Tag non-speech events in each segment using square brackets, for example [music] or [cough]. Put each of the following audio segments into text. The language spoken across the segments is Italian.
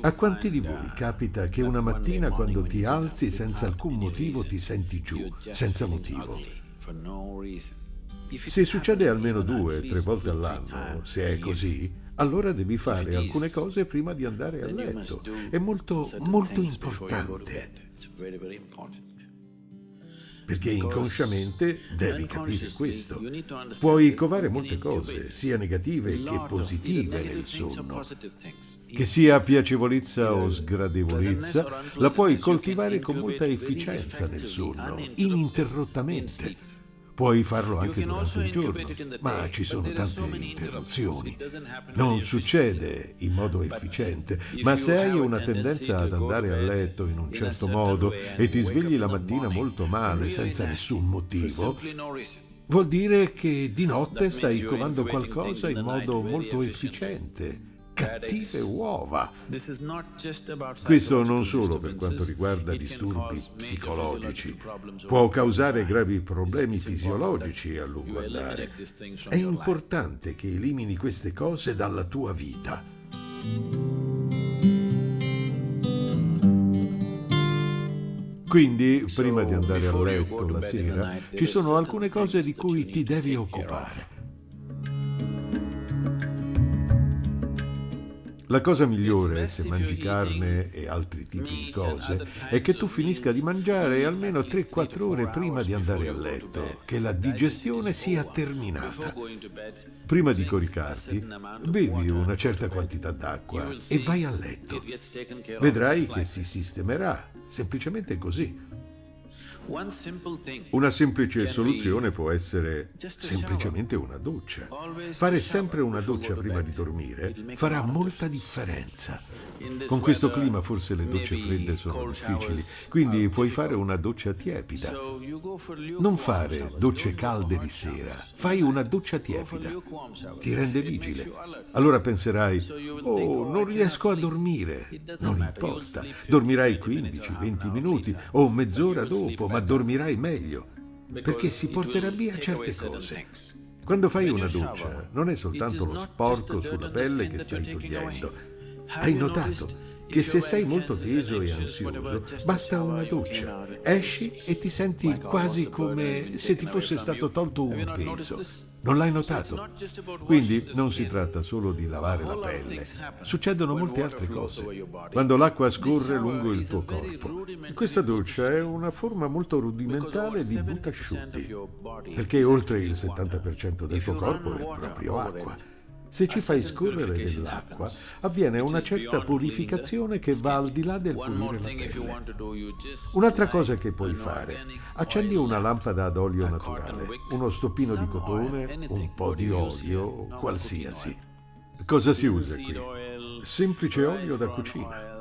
A quanti di voi capita che una mattina quando ti alzi senza alcun motivo ti senti giù, senza motivo? Se succede almeno due, tre volte all'anno, se è così, allora devi fare alcune cose prima di andare a letto. È molto, molto importante. Perché inconsciamente devi capire questo. Puoi covare molte cose, sia negative che positive nel sonno. Che sia piacevolezza o sgradevolezza, la puoi coltivare con molta efficienza nel sonno, ininterrottamente. Puoi farlo anche durante il giorno, ma ci sono tante interruzioni. Non succede in modo efficiente, ma se hai una tendenza ad andare a letto in un certo modo e ti svegli la mattina molto male, senza nessun motivo, vuol dire che di notte stai covando qualcosa in modo molto efficiente cattive uova. Questo non solo per quanto riguarda disturbi psicologici, può causare gravi problemi fisiologici a lungo andare. È importante che elimini queste cose dalla tua vita. Quindi, prima di andare a letto la sera, ci sono alcune cose di cui ti devi occupare. La cosa migliore, se mangi carne e altri tipi di cose, è che tu finisca di mangiare almeno 3-4 ore prima di andare a letto, che la digestione sia terminata. Prima di coricarti, bevi una certa quantità d'acqua e vai a letto. Vedrai che si sistemerà, semplicemente così. Una semplice soluzione può essere semplicemente una doccia. Fare sempre una doccia prima di dormire farà molta differenza. Con questo clima forse le docce fredde sono difficili, quindi puoi fare una doccia tiepida. Non fare docce calde di sera, fai una doccia tiepida. Ti rende vigile. Allora penserai, oh, non riesco a dormire. Non importa, dormirai 15-20 minuti o mezz'ora dopo, ma dormirai meglio, perché si porterà via certe cose. Quando fai una doccia, non è soltanto lo sporco sulla pelle che stai togliendo. Hai notato che se sei molto teso e ansioso, basta una doccia. Esci e ti senti quasi come se ti fosse stato tolto un peso. Non l'hai notato? Quindi non si tratta solo di lavare la pelle. Succedono molte altre cose. Quando l'acqua scorre lungo il tuo corpo. Questa doccia è una forma molto rudimentale di butasciutti, perché oltre il 70% del tuo corpo è proprio acqua. Se ci fai scorrere dell'acqua, avviene una certa purificazione che va al di là del pulire la pelle. Un'altra cosa che puoi fare, accendi una lampada ad olio naturale, uno stoppino di cotone, un po' di olio, qualsiasi. Cosa si usa qui? Semplice olio da cucina.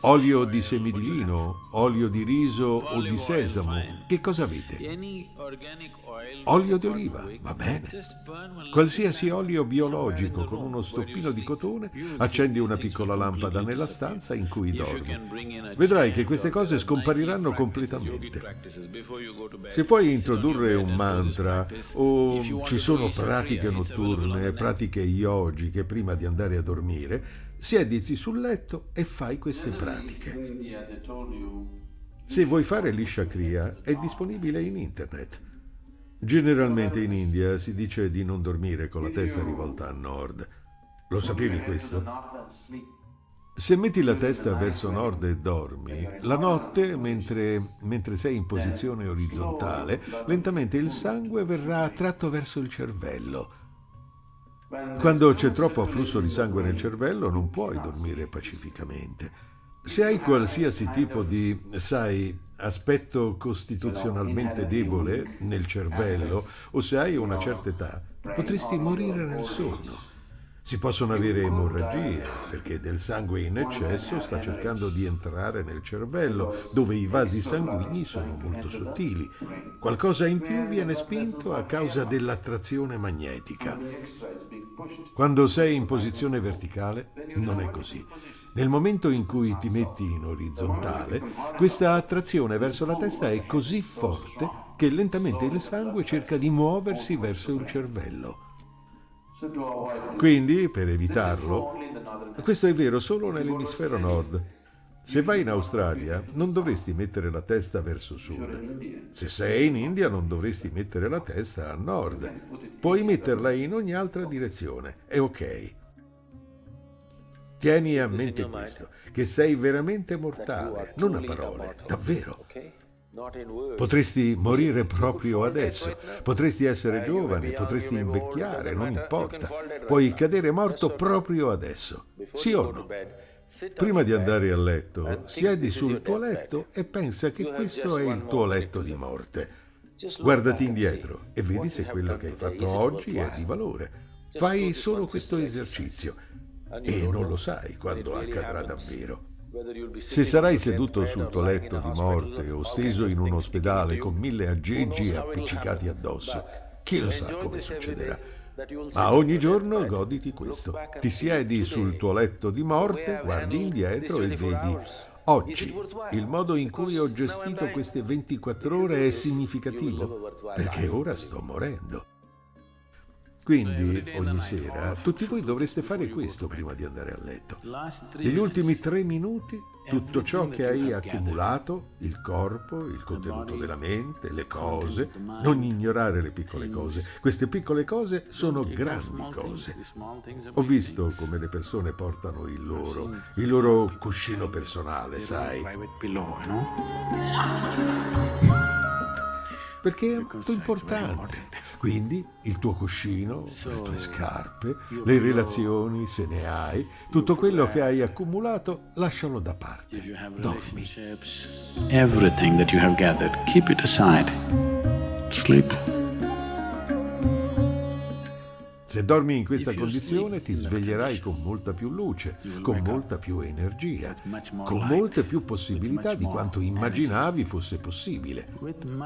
Olio di semi di lino, olio di riso o di sesamo. Che cosa avete? Olio di oliva, va bene. Qualsiasi olio biologico con uno stoppino di cotone, accendi una piccola lampada nella stanza in cui dormi. Vedrai che queste cose scompariranno completamente. Se puoi introdurre un mantra o ci sono pratiche notturne, pratiche yogiche prima di andare a dormire, siediti sul letto e fai queste pratiche. Se vuoi fare liscia cria, è disponibile in internet. Generalmente in India si dice di non dormire con la testa rivolta a nord. Lo sapevi questo? Se metti la testa verso nord e dormi, la notte, mentre, mentre, sei in posizione orizzontale, lentamente il sangue verrà attratto verso il cervello. Quando c'è troppo afflusso di sangue nel cervello non puoi dormire pacificamente. Se hai qualsiasi tipo di, sai, aspetto costituzionalmente debole nel cervello o se hai una certa età, potresti morire nel sonno. Si possono avere emorragie perché del sangue in eccesso sta cercando di entrare nel cervello, dove i vasi sanguigni sono molto sottili. Qualcosa in più viene spinto a causa dell'attrazione magnetica. Quando sei in posizione verticale non è così. Nel momento in cui ti metti in orizzontale, questa attrazione verso la testa è così forte che lentamente il sangue cerca di muoversi verso il cervello. Quindi, per evitarlo, Questo è vero solo nell'emisfero nord. Se vai in Australia non dovresti mettere la testa verso sud. Se sei in India non dovresti mettere la testa a nord. Puoi metterla in ogni altra direzione. È ok. Tieni a mente questo, che sei veramente mortale, non a parole, davvero. Potresti morire proprio adesso, potresti essere giovane, potresti invecchiare, non importa. Puoi cadere morto proprio adesso, sì o no? Prima di andare a letto, siedi sul tuo letto e pensa che questo è il tuo letto di morte. Guardati indietro e vedi se quello che hai fatto oggi è di valore. Fai solo questo esercizio e non lo sai quando accadrà davvero. Se sarai seduto sul tuo letto di morte o steso in un ospedale con mille aggeggi appiccicati addosso, chi lo sa come succederà. Ma ogni giorno goditi questo. Ti siedi sul tuo letto di morte, guardi indietro e vedi Oggi il modo in cui ho gestito queste 24 ore è significativo, perché ora sto morendo. Quindi ogni sera tutti voi dovreste fare questo prima di andare a letto. Negli ultimi tre minuti tutto ciò che hai accumulato, il corpo, il contenuto della mente, le cose, non ignorare le piccole cose. Queste piccole cose sono grandi cose. Ho visto come le persone portano il loro, il loro cuscino personale, sai [laughs] perché è molto importante. Quindi il tuo cuscino, le tue scarpe, le relazioni, se ne hai, tutto quello che hai accumulato, lascialo da parte. Dormi. Everything that you have gathered, keep it aside. Sleep. Se dormi in questa condizione ti sveglierai con molta più luce, con molta più energia, con molte più possibilità di quanto immaginavi fosse possibile.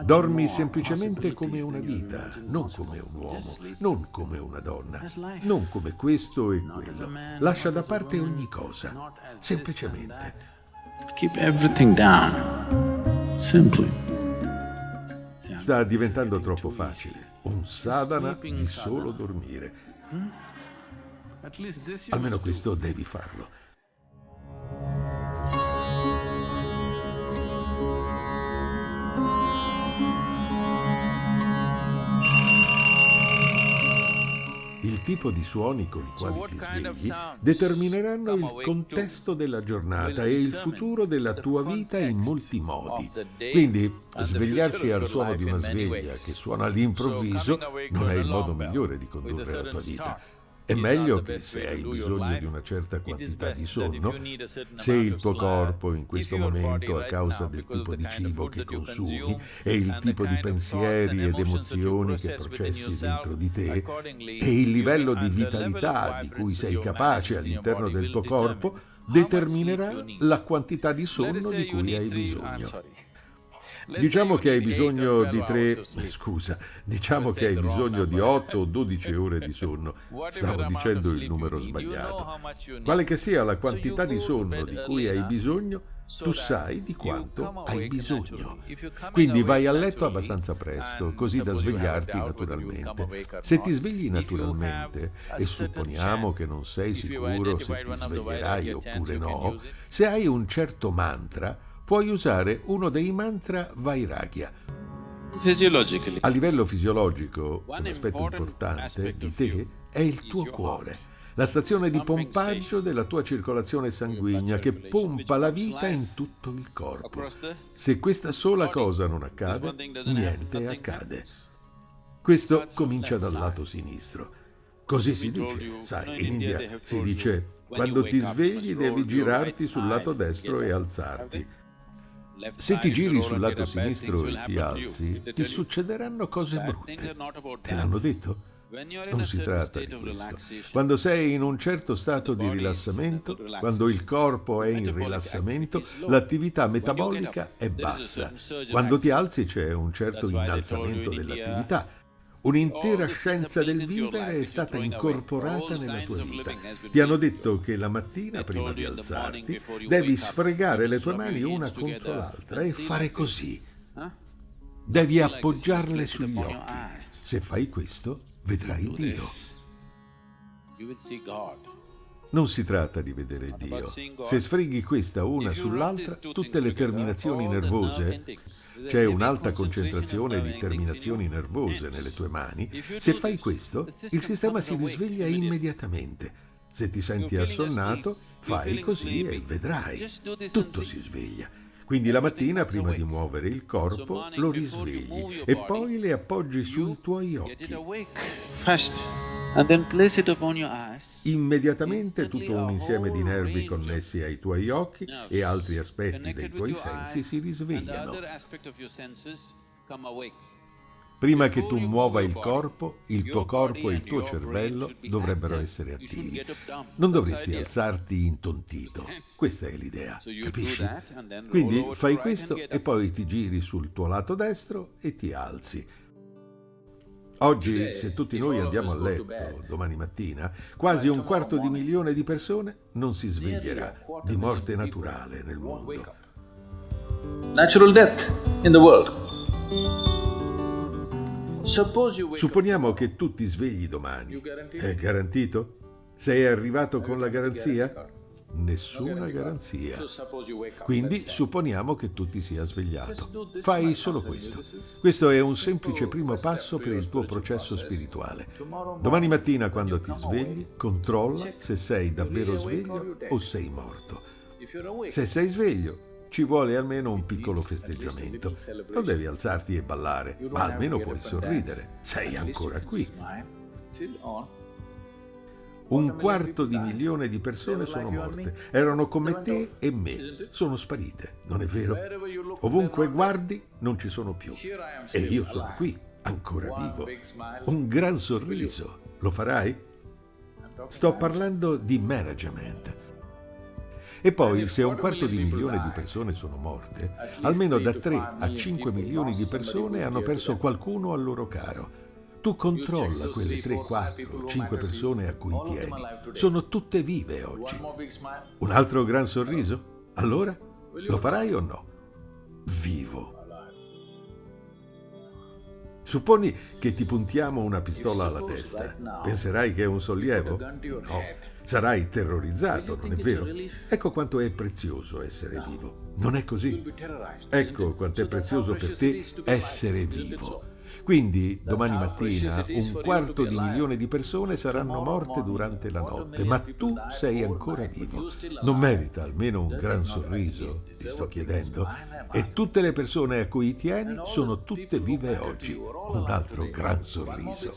Dormi semplicemente come una vita, non come un uomo, non come una donna, non come questo e quello. Lascia da parte ogni cosa, semplicemente. Keep everything down. Simply. Sta diventando troppo facile un sadhana di solo dormire. Almeno questo devi farlo. Il tipo di suoni con i quali ti svegli determineranno il contesto della giornata e il futuro della tua vita in molti modi. Quindi svegliarsi al suono di una sveglia che suona all'improvviso non è il modo migliore di condurre la tua vita. È meglio che se hai bisogno di una certa quantità di sonno, se il tuo corpo in questo momento, a causa del tipo di cibo che consumi e il tipo di pensieri ed emozioni che processi dentro di te e il livello di vitalità di cui sei capace all'interno del tuo corpo, determinerà la quantità di sonno di cui hai bisogno. Diciamo che hai bisogno di tre, scusa, diciamo che hai bisogno di 8 o 12 [laughs] ore di sonno. [laughs] Stavo dicendo il numero sbagliato. Quale che sia la quantità di sonno di cui hai bisogno, tu sai di quanto hai bisogno. Quindi vai a letto abbastanza presto, così da svegliarti naturalmente. Se ti svegli naturalmente, e supponiamo che non sei sicuro se ti sveglierai oppure no, se hai un certo mantra, puoi usare uno dei mantra Vairagya. A livello fisiologico, un aspetto importante di te è il tuo cuore, la stazione di pompaggio della tua circolazione sanguigna che pompa la vita in tutto il corpo. Se questa sola cosa non accade, niente accade. Questo comincia dal lato sinistro. Così si dice, sai, in India si dice quando ti svegli devi girarti sul lato destro e alzarti. Se ti giri sul lato sinistro e ti alzi, ti succederanno cose brutte. Te l'hanno detto? Non si tratta di questo. Quando sei in un certo stato di rilassamento, quando il corpo è in rilassamento, l'attività metabolica è bassa. Quando ti alzi c'è un certo innalzamento dell'attività Un'intera scienza del vivere è stata incorporata nella tua vita. Ti hanno detto che la mattina, prima di alzarti, devi sfregare le tue mani una contro l'altra e fare così. Devi appoggiarle sugli occhi. Se fai questo, vedrai Dio. Non si tratta di vedere Dio. Se sfreghi questa una sull'altra, tutte le terminazioni nervose, c'è un'alta concentrazione di terminazioni nervose nelle tue mani, se fai questo, il sistema si risveglia immediatamente. Se ti senti assonnato, fai così e vedrai. Tutto si sveglia. Quindi la mattina, prima di muovere il corpo, lo risvegli e poi le appoggi sui tuoi occhi. Immediatamente tutto un insieme di nervi connessi ai tuoi occhi e altri aspetti dei tuoi sensi si risvegliano. Prima che tu muova il corpo, il tuo corpo e il tuo cervello dovrebbero essere attivi. Non dovresti alzarti intontito. [laughs] Questa è l'idea, capisci? Quindi fai questo e poi ti giri sul tuo lato destro e ti alzi. Oggi, se tutti noi andiamo a letto domani mattina, quasi un quarto di milione di persone non si sveglierà di morte naturale nel mondo. Natural death in the world. Supponiamo che tu ti svegli domani. È garantito? Sei arrivato con la garanzia? Nessuna garanzia. Quindi supponiamo che tu ti sia svegliato. Fai solo questo. Questo è un semplice primo passo per il tuo processo spirituale. Domani mattina quando ti svegli, controlla se sei davvero sveglio o sei morto. Se sei sveglio, ci vuole almeno un piccolo festeggiamento. Non devi alzarti e ballare, ma almeno puoi sorridere. Sei ancora qui. Un quarto di milione di persone sono morte. Erano come te e me. Sono sparite, non è vero? Ovunque guardi, non ci sono più. E io sono qui, ancora vivo. Un gran sorriso. Lo farai? Sto parlando di management. E poi, se un quarto di milione di persone sono morte, almeno da 3 a 5 milioni di persone hanno perso qualcuno al loro caro. Tu controlla quelle 3, 4, 5 persone a cui tieni. Sono tutte vive oggi. Un altro gran sorriso? Allora? Lo farai o no? Vivo. Supponi che ti puntiamo una pistola alla testa. Penserai che è un sollievo? No. Sarai terrorizzato, non è vero? Ecco quanto è prezioso essere vivo. Non è così? Ecco quanto è prezioso per te essere vivo. Quindi domani mattina un quarto di milione di persone saranno morte durante la notte, ma tu sei ancora vivo. Non merita almeno un gran sorriso, ti sto chiedendo? E tutte le persone a cui tieni sono tutte vive oggi. Un altro gran sorriso.